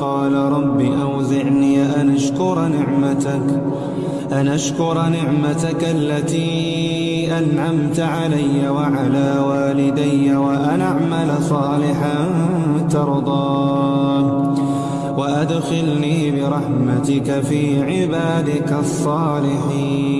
قال رب أوزعني أن أشكر نعمتك أن أشكر نعمتك التي أنعمت علي وعلى والدي وأن أعمل صالحا ترضاه وأدخلني برحمتك في عبادك الصالحين.